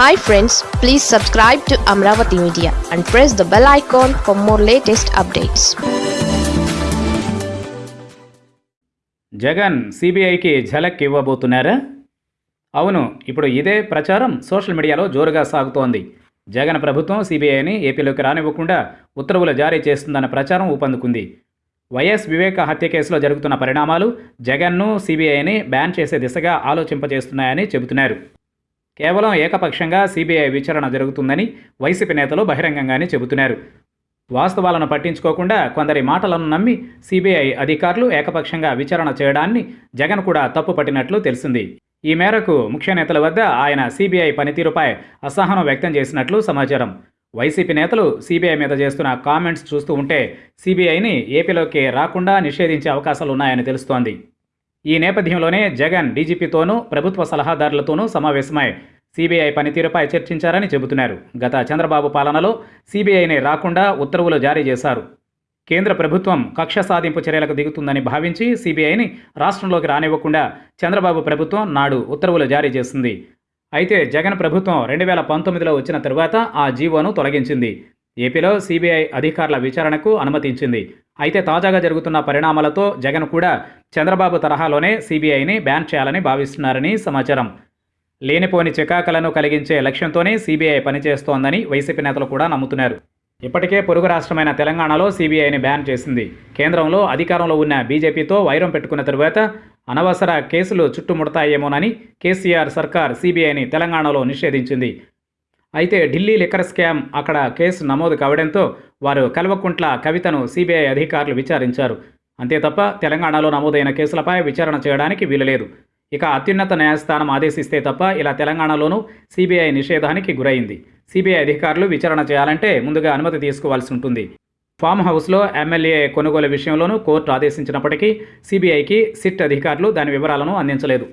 Hi friends please subscribe to Amaravati media and press the bell icon for more latest updates Jagan సిబిఐకి ఝలక్ ఇవ్వబోతున్నారా? అవును ఇప్పుడు ఇదే ప్రచారం సోషల్ మీడియాలో జోరుగా సాగుతోంది. జగన్ ప్రభుత్వం సిబిఐని ఏపీలోకి రానివ్వకుండా ఉత్తర్వులు జారీ చేస్తుందన్న ప్రచారం ఊపందుకుంది. వైఎస్ వివేక హత్య కేసులో జరుగుతున్న పరిణామాలు జగన్ను సిబిఐని బ్యాన్ చేసే దిశగా ఆలోచింపజేస్తున్నాయని చెబుతున్నారు. కేవలం ఏకపక్షంగా సిబిఐ విచారణ జరుగుతుందని వైసీపీ నేతలు బహిరంగంగానే చెబుతున్నారు. వాస్తవాలను పట్టించుకోకుండా కొందరి మాటలను నమ్మి సిబిఐ అధికారులు ఏకపక్షంగా విచారణ చేయడాన్ని జగన్ కూడా తప్పుపట్టినట్లు తెలిసింది. ఈ మేరకు ముఖ్య నేతల వద్ద ఆయన సిబిఐ పనితీరుపై అసహనం వ్యక్తం చేసినట్లు సమాచారం. వైసీపీ నేతలు సిబిఐ మీద చేస్తున్న కామెంట్స్ చూస్తూ ఉంటే సిబిఐని ఏపీలోకి రాకుండా నిషేధించే అవకాశాలు ఉన్నాయని తెలుస్తోంది. ఈ నేపథ్యంలోనే జగన్ డీజీపీతోనూ ప్రభుత్వ సలహాదారులతోనూ సమావేశమై సీబీఐ పనితీరుపై చర్చించారని చెబుతున్నారు. గత చంద్రబాబు పాలనలో సీబీఐని రాకుండా ఉత్తర్వులు జారీ చేశారు. కేంద్ర ప్రభుత్వం కక్ష సాధింపు చర్యలకు దిగుతుందని భావించి సిబిఐని రాష్ట్రంలోకి రానివ్వకుండా చంద్రబాబు ప్రభుత్వం నాడు ఉత్తర్వులు జారీ చేసింది. అయితే జగన్ ప్రభుత్వం రెండు వేల పంతొమ్మిదిలో వచ్చిన తరువాత ఆ జీవోను తొలగించింది. ఏపీలో సీబీఐ అధికారుల విచారణకు అనుమతించింది. అయితే తాజాగా జరుగుతున్న పరిణామాలతో జగన్ కూడా చంద్రబాబు తరహాలోనే సీబీఐని బ్యాన్ చేయాలని భావిస్తున్నారని సమాచారం. లేనిపోని చికాకలను కలిగించే లక్ష్యంతోనే సీబీఐ పనిచేస్తోందని వైసీపీ నేతలు కూడా నమ్ముతున్నారు. ఇప్పటికే పొరుగు రాష్ట్రమైన తెలంగాణలో సీబీఐని బ్యాన్ చేసింది. కేంద్రంలో అధికారంలో ఉన్న బీజేపీతో వైరం పెట్టుకున్న తరువాత అనవసర కేసులు చుట్టుముడతాయేమోనని కేసీఆర్ సర్కార్ సీబీఐని తెలంగాణలో నిషేధించింది. అయితే ఢిల్లీ లిక్కర్ స్కామ్ అక్కడ కేసు నమోదు కావడంతో వారు కల్వకుంట్ల కవితను సిబిఐ అధికారులు విచారించారు. అంతే తప్ప తెలంగాణలో నమోదైన కేసులపై విచారణ చేయడానికి వీలులేదు. ఇక అత్యున్నత న్యాయస్థానం ఆదేశిస్తే తప్ప ఇలా తెలంగాణలోనూ సిబిఐ నిషేధానికి గురైంది. సిబిఐ అధికారులు విచారణ చేయాలంటే ముందుగా అనుమతి తీసుకోవాల్సి ఉంటుంది. ఫామ్ హౌస్లో ఎమ్మెల్యే కొనుగోలు విషయంలోనూ కోర్టు ఆదేశించినప్పటికీ సిబిఐకి సిట్ అధికారులు దాని వివరాలను అందించలేదు.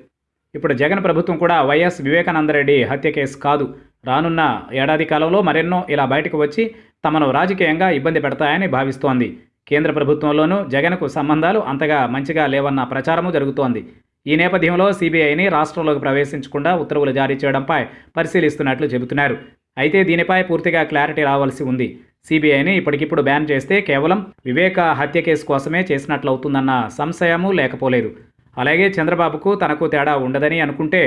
ఇప్పుడు జగన్ ప్రభుత్వం కూడా వైఎస్ వివేకానందరెడ్డి హత్య కేసు కాదు. రానున్న ఏడాది కాలంలో మరెన్నో ఇలా బయటకు వచ్చి తమను రాజకీయంగా ఇబ్బంది పెడతాయని భావిస్తోంది. కేంద్ర ప్రభుత్వంలోనూ జగన్కు సంబంధాలు అంతగా మంచిగా లేవన్న ప్రచారము జరుగుతోంది. ఈ నేపథ్యంలో సీబీఐని రాష్ట్రంలోకి ప్రవేశించకుండా ఉత్తర్వులు జారీ చేయడంపై పరిశీలిస్తున్నట్లు చెబుతున్నారు. అయితే దీనిపై పూర్తిగా క్లారిటీ రావాల్సి ఉంది. సీబీఐని ఇప్పటికిప్పుడు బ్యాన్ చేస్తే కేవలం వివేక హత్య కేసు కోసమే చేసినట్లవుతుందన్న సంశయము లేకపోలేదు. అలాగే చంద్రబాబుకు తనకు తేడా ఉండదని అనుకుంటే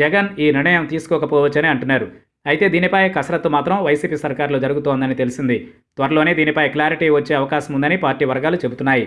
జగన్ ఈ నిర్ణయం తీసుకోకపోవచ్చని అంటున్నారు. అయితే దీనిపై కసరత్తు మాత్రం వైసీపీ సర్కార్లో జరుగుతోందని తెలిసింది. త్వరలోనే దీనిపై క్లారిటీ వచ్చే అవకాశం ఉందని పార్టీ వర్గాలు చెబుతున్నాయి.